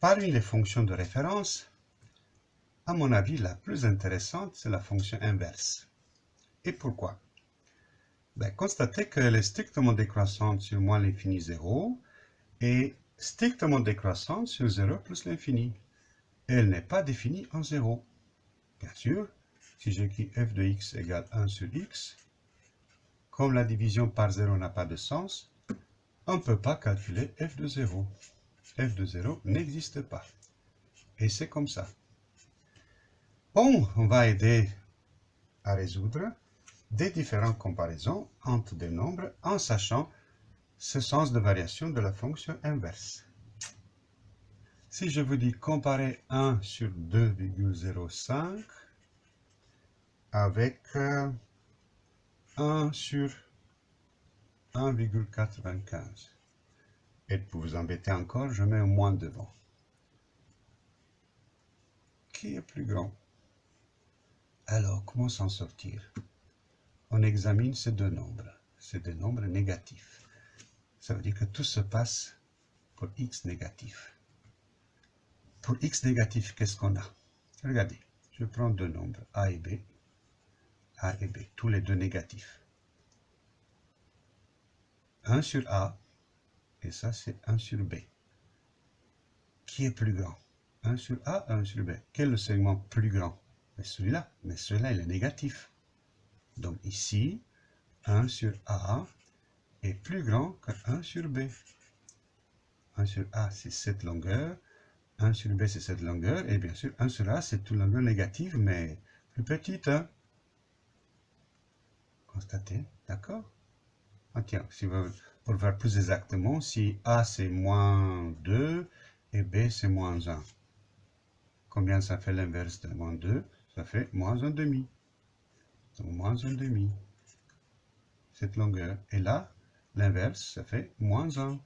Parmi les fonctions de référence, à mon avis, la plus intéressante, c'est la fonction inverse. Et pourquoi? Ben, Constatez qu'elle est strictement décroissante sur moins l'infini 0 et strictement décroissante sur 0 plus l'infini. Elle n'est pas définie en 0. Bien sûr, si j'écris f de x égale 1 sur x, comme la division par 0 n'a pas de sens, on ne peut pas calculer f de 0. F de 0 n'existe pas. Et c'est comme ça. On va aider à résoudre des différentes comparaisons entre des nombres en sachant ce sens de variation de la fonction inverse. Si je vous dis comparer 1 sur 2,05 avec 1 euh, sur 1,95. Et pour vous embêter encore, je mets un moins devant. Qui est plus grand? Alors, comment s'en sortir? On examine ces deux nombres. C'est des nombres négatifs. Ça veut dire que tout se passe pour x négatif. Pour x négatif, qu'est-ce qu'on a? Regardez, je prends deux nombres, a et b. a et b, tous les deux négatifs. 1 sur A, ça c'est 1 sur B. Qui est plus grand? 1 sur A, 1 sur B. Quel est le segment plus grand? Celui-là, mais celui-là il est négatif. Donc ici, 1 sur A est plus grand que 1 sur B. 1 sur A c'est cette longueur, 1 sur B c'est cette longueur, et bien sûr 1 sur A c'est toute longueur négative, mais plus petite. Hein? Constatez, d'accord? Ah, tiens, si pour faire plus exactement, si A c'est moins 2 et B c'est moins 1. Combien ça fait l'inverse de moins 2 Ça fait moins 1 demi. Donc moins 1 demi. Cette longueur. Et là, l'inverse, ça fait moins 1.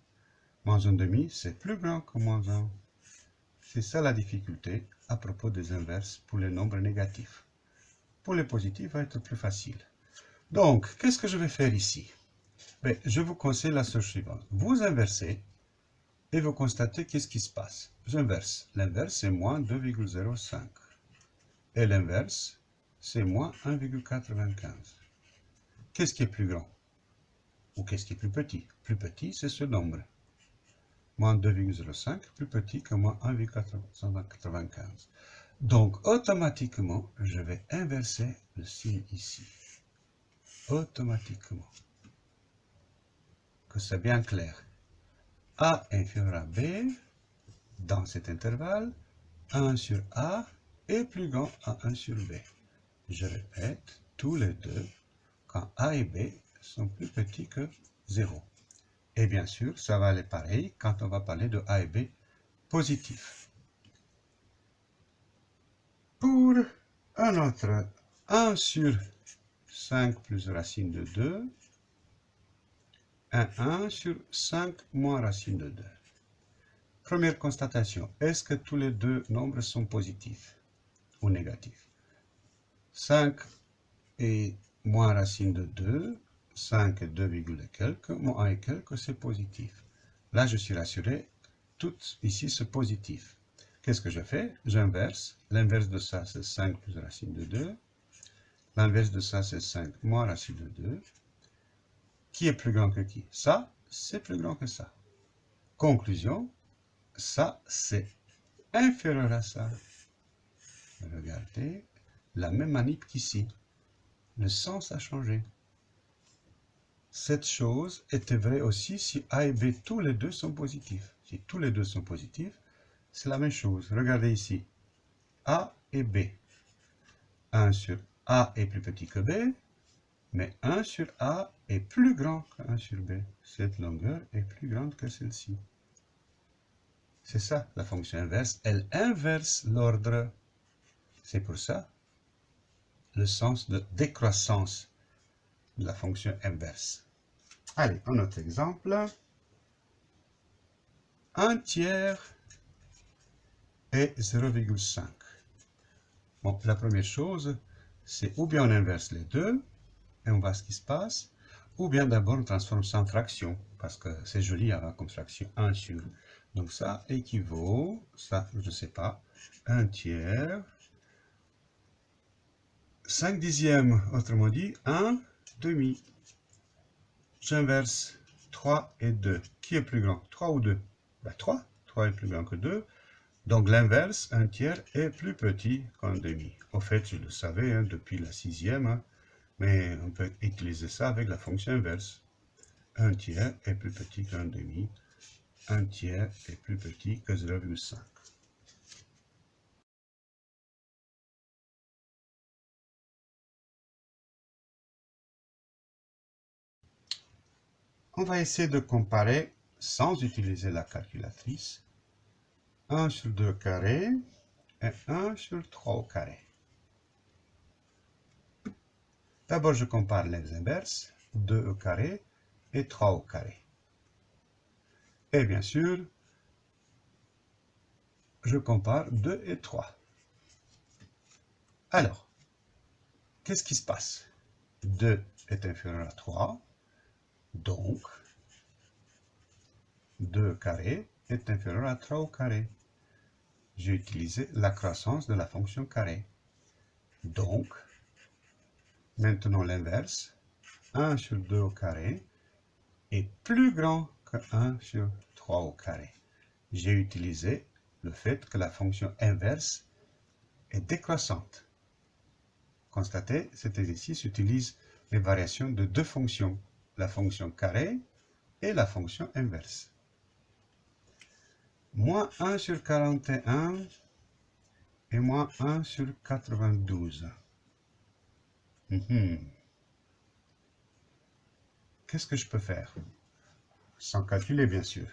Moins 1 demi, c'est plus grand que moins 1. C'est ça la difficulté à propos des inverses pour les nombres négatifs. Pour les positifs, va être plus facile. Donc, qu'est-ce que je vais faire ici? Je vous conseille la chose suivante. Vous inversez et vous constatez qu'est-ce qui se passe. J'inverse. L'inverse, c'est moins 2,05. Et l'inverse, c'est moins 1,95. Qu'est-ce qui est plus grand Ou qu'est-ce qui est plus petit? Plus petit, c'est ce nombre. Moins 2,05, plus petit que moins 1,95. Donc, automatiquement, je vais inverser le signe ici. Automatiquement que c'est bien clair. A inférieur à B, dans cet intervalle, 1 sur A est plus grand à 1 sur B. Je répète, tous les deux, quand A et B sont plus petits que 0. Et bien sûr, ça va aller pareil quand on va parler de A et B positifs. Pour un autre, 1 sur 5 plus racine de 2, 1, 1 sur 5 moins racine de 2. Première constatation, est-ce que tous les deux nombres sont positifs ou négatifs? 5 et moins racine de 2, 5 et 2, et quelques, moins 1 et quelques, c'est positif. Là, je suis rassuré, tout ici, c'est positif. Qu'est-ce que je fais? J'inverse. L'inverse de ça, c'est 5 plus racine de 2. L'inverse de ça, c'est 5 moins racine de 2. Qui est plus grand que qui? Ça, c'est plus grand que ça. Conclusion, ça, c'est inférieur à ça. Regardez, la même manip qu'ici. Le sens a changé. Cette chose était vraie aussi si A et B, tous les deux sont positifs. Si tous les deux sont positifs, c'est la même chose. Regardez ici. A et B. 1 sur A est plus petit que B, mais 1 sur A est plus grand que 1 sur B. Cette longueur est plus grande que celle-ci. C'est ça, la fonction inverse. Elle inverse l'ordre. C'est pour ça le sens de décroissance de la fonction inverse. Allez, un autre exemple. Un tiers est 0,5. Bon, la première chose, c'est ou bien on inverse les deux, et on voit ce qui se passe. Ou bien d'abord on transforme ça en fraction, parce que c'est joli avoir comme fraction 1 sur Donc ça équivaut, ça je ne sais pas, 1 tiers, 5 dixièmes, autrement dit 1 demi. J'inverse 3 et 2. Qui est plus grand? 3 ou 2 ben, 3. 3 est plus grand que 2. Donc l'inverse, un tiers, est plus petit qu'un demi. Au fait, je le savais hein, depuis la sixième, hein, mais on peut utiliser ça avec la fonction inverse. Un tiers est plus petit qu'un demi. Un tiers est plus petit que 0,5. On va essayer de comparer, sans utiliser la calculatrice, 1 sur 2 carré et 1 sur 3 au carré. D'abord, je compare les inverses, 2 au carré et 3 au carré. Et bien sûr, je compare 2 et 3. Alors, qu'est-ce qui se passe? 2 est inférieur à 3, donc 2 carré est inférieur à 3 au carré j'ai utilisé la croissance de la fonction carré. Donc, maintenant l'inverse, 1 sur 2 au carré est plus grand que 1 sur 3 au carré. J'ai utilisé le fait que la fonction inverse est décroissante. Constatez, cet exercice utilise les variations de deux fonctions, la fonction carré et la fonction inverse moins 1 sur 41 et moins 1 sur 92. Mhm. Qu'est-ce que je peux faire? Sans calculer, bien sûr.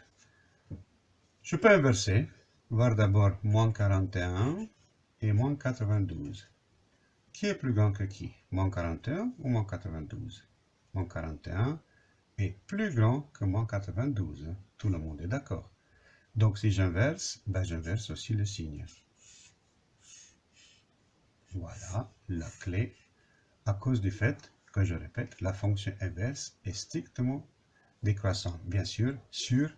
Je peux inverser, voir d'abord moins 41 et moins 92. Qui est plus grand que qui? Moins 41 ou moins 92 Moins 41 est plus grand que moins 92. Tout le monde est d'accord. Donc si j'inverse, ben j'inverse aussi le signe. Voilà la clé à cause du fait que je répète, la fonction inverse est strictement décroissante, bien sûr, sur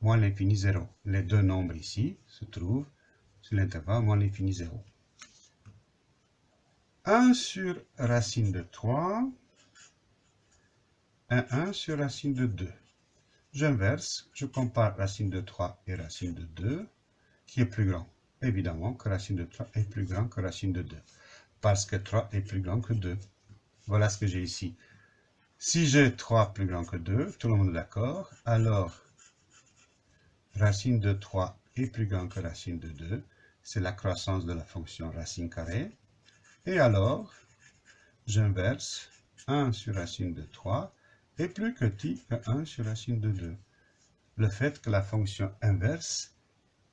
moins l'infini 0. Les deux nombres ici se trouvent sur l'intervalle moins l'infini 0. 1 sur racine de 3 et 1 sur racine de 2. J'inverse, je compare racine de 3 et racine de 2, qui est plus grand. Évidemment que racine de 3 est plus grand que racine de 2, parce que 3 est plus grand que 2. Voilà ce que j'ai ici. Si j'ai 3 plus grand que 2, tout le monde est d'accord, alors racine de 3 est plus grand que racine de 2, c'est la croissance de la fonction racine carrée. Et alors, j'inverse 1 sur racine de 3 est plus petit que 1 sur racine de 2. Le fait que la fonction inverse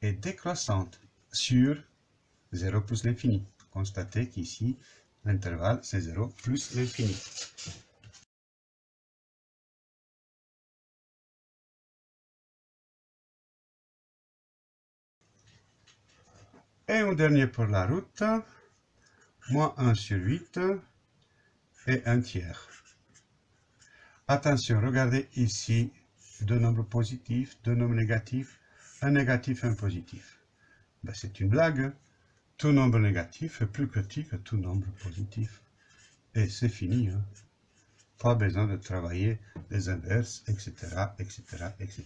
est décroissante sur 0 plus l'infini. Constatez qu'ici, l'intervalle, c'est 0 plus l'infini. Et un dernier pour la route, moins 1 sur 8 et 1 tiers. Attention, regardez ici deux nombres positifs, deux nombres négatifs, un négatif un positif. Ben, c'est une blague. Tout nombre négatif est plus petit que tout nombre positif. Et c'est fini. Hein. Pas besoin de travailler les inverses, etc., etc., etc.